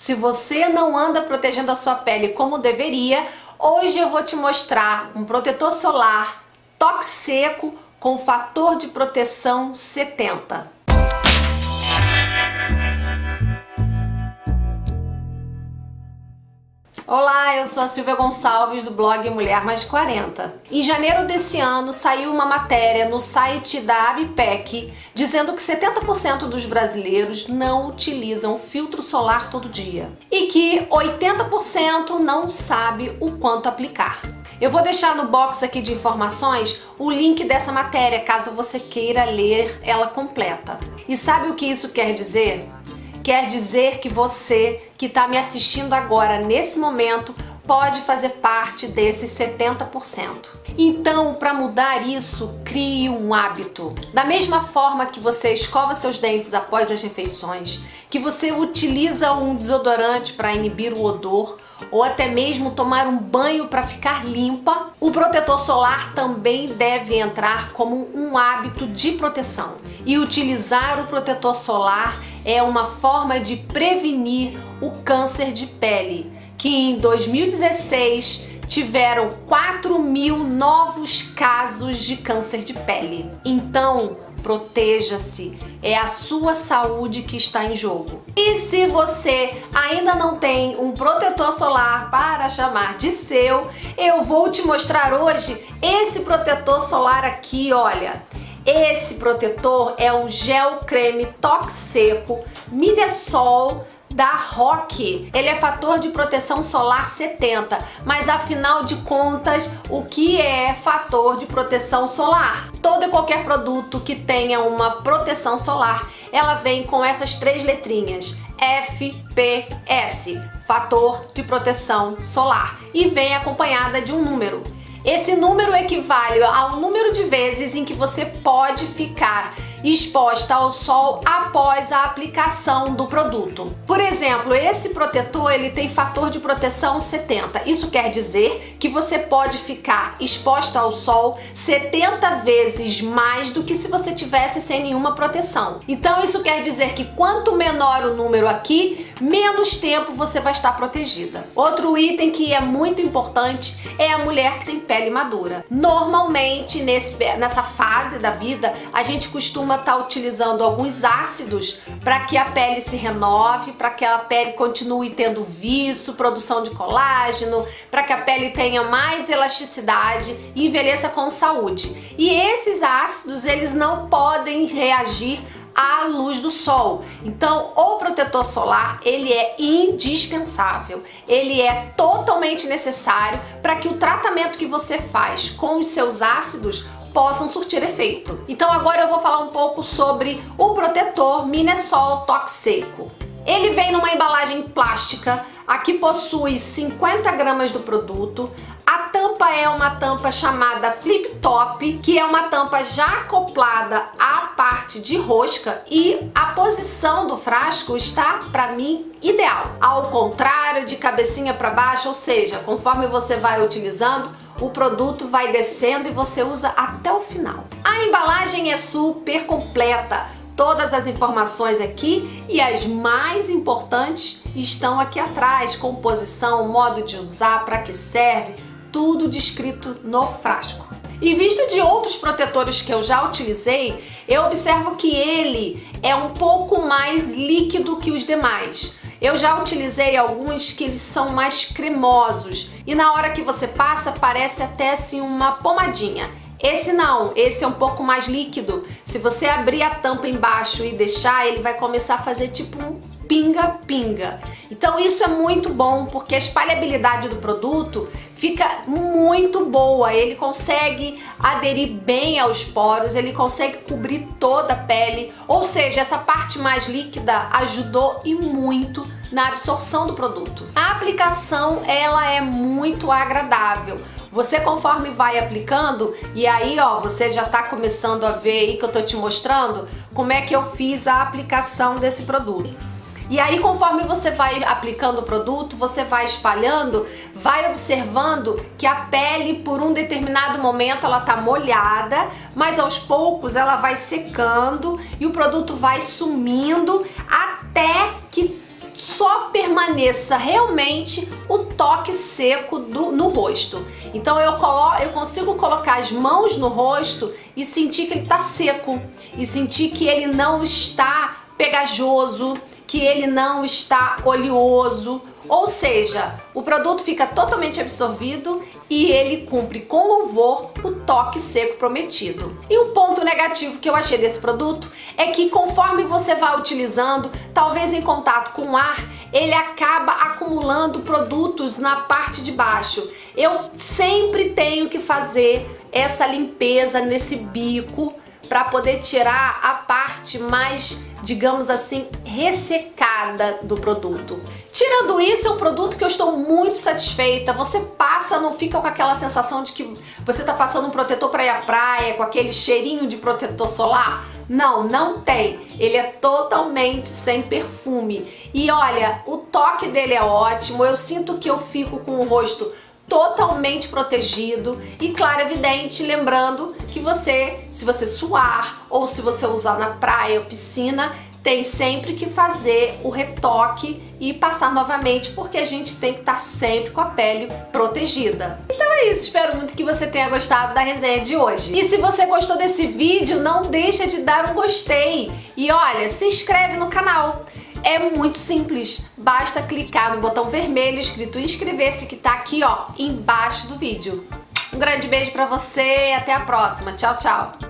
Se você não anda protegendo a sua pele como deveria, hoje eu vou te mostrar um protetor solar toque seco com fator de proteção 70. Olá, eu sou a Silvia Gonçalves do blog Mulher Mais de 40. Em janeiro desse ano saiu uma matéria no site da ABPEC dizendo que 70% dos brasileiros não utilizam filtro solar todo dia e que 80% não sabe o quanto aplicar. Eu vou deixar no box aqui de informações o link dessa matéria caso você queira ler ela completa. E sabe o que isso quer dizer? Quer dizer que você que está me assistindo agora, nesse momento, pode fazer parte desses 70%. Então, para mudar isso, crie um hábito. Da mesma forma que você escova seus dentes após as refeições, que você utiliza um desodorante para inibir o odor, ou até mesmo tomar um banho para ficar limpa, o protetor solar também deve entrar como um hábito de proteção. E utilizar o protetor solar é uma forma de prevenir o câncer de pele, que em 2016 tiveram 4 mil novos casos de câncer de pele. Então, proteja-se, é a sua saúde que está em jogo. E se você ainda não tem um protetor solar para chamar de seu, eu vou te mostrar hoje esse protetor solar aqui, olha. Esse protetor é um gel creme toque seco Minesol da Rock. Ele é fator de proteção solar 70, mas afinal de contas, o que é fator de proteção solar? Todo e qualquer produto que tenha uma proteção solar, ela vem com essas três letrinhas, FPS, fator de proteção solar, e vem acompanhada de um número. Esse número equivale ao número de vezes em que você pode ficar exposta ao sol após a aplicação do produto. Por exemplo, esse protetor ele tem fator de proteção 70. Isso quer dizer que você pode ficar exposta ao sol 70 vezes mais do que se você tivesse sem nenhuma proteção. Então isso quer dizer que quanto menor o número aqui, menos tempo você vai estar protegida. Outro item que é muito importante é a mulher que tem pele madura. Normalmente nesse, nessa fase da vida a gente costuma estar tá utilizando alguns ácidos para que a pele se renove, para que a pele continue tendo viço, produção de colágeno, para que a pele tenha mais elasticidade e envelheça com saúde. E esses ácidos eles não podem reagir à luz do sol. Então, o protetor solar, ele é indispensável. Ele é totalmente necessário para que o tratamento que você faz com os seus ácidos possam surtir efeito. Então agora eu vou falar um pouco sobre o protetor Minesol Toque Seco. Ele vem numa embalagem plástica, aqui possui 50 gramas do produto, tampa é uma tampa chamada flip top, que é uma tampa já acoplada à parte de rosca e a posição do frasco está, para mim, ideal. Ao contrário de cabecinha para baixo, ou seja, conforme você vai utilizando, o produto vai descendo e você usa até o final. A embalagem é super completa, todas as informações aqui e as mais importantes estão aqui atrás, composição, modo de usar, para que serve, tudo descrito no frasco. Em vista de outros protetores que eu já utilizei, eu observo que ele é um pouco mais líquido que os demais. Eu já utilizei alguns que eles são mais cremosos e na hora que você passa parece até assim uma pomadinha. Esse não, esse é um pouco mais líquido. Se você abrir a tampa embaixo e deixar, ele vai começar a fazer tipo um pinga-pinga. Então isso é muito bom porque a espalhabilidade do produto fica muito boa, ele consegue aderir bem aos poros, ele consegue cobrir toda a pele, ou seja, essa parte mais líquida ajudou e muito na absorção do produto. A aplicação ela é muito agradável, você conforme vai aplicando, e aí ó, você já tá começando a ver aí que eu tô te mostrando como é que eu fiz a aplicação desse produto. E aí, conforme você vai aplicando o produto, você vai espalhando, vai observando que a pele, por um determinado momento, ela tá molhada, mas aos poucos ela vai secando e o produto vai sumindo até que só permaneça realmente o toque seco do, no rosto. Então eu, colo eu consigo colocar as mãos no rosto e sentir que ele está seco, e sentir que ele não está pegajoso, que ele não está oleoso, ou seja, o produto fica totalmente absorvido e ele cumpre com louvor o toque seco prometido. E o ponto negativo que eu achei desse produto é que conforme você vai utilizando, talvez em contato com o ar, ele acaba acumulando produtos na parte de baixo. Eu sempre tenho que fazer essa limpeza nesse bico para poder tirar a parte mais, digamos assim, ressecada do produto. Tirando isso, é um produto que eu estou muito satisfeita. Você passa, não fica com aquela sensação de que você está passando um protetor para ir à praia, com aquele cheirinho de protetor solar. Não, não tem. Ele é totalmente sem perfume. E olha, o toque dele é ótimo. Eu sinto que eu fico com o rosto totalmente protegido e claro, evidente, lembrando que você, se você suar ou se você usar na praia ou piscina, tem sempre que fazer o retoque e passar novamente, porque a gente tem que estar tá sempre com a pele protegida. Então é isso, espero muito que você tenha gostado da resenha de hoje. E se você gostou desse vídeo, não deixa de dar um gostei. E olha, se inscreve no canal. É muito simples, basta clicar no botão vermelho escrito inscrever-se que tá aqui ó, embaixo do vídeo. Um grande beijo pra você e até a próxima. Tchau, tchau!